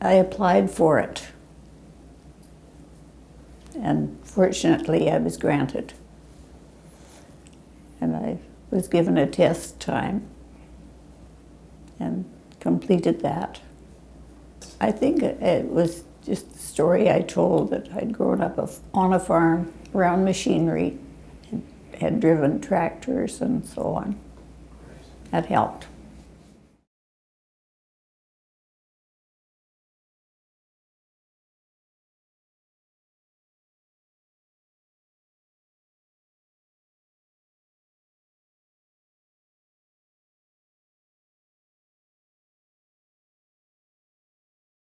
I applied for it. And fortunately, I was granted. And I was given a test time and completed that. I think it- was just the story I told that I'd grown up on a farm around machinery, had driven tractors and so on. That helped.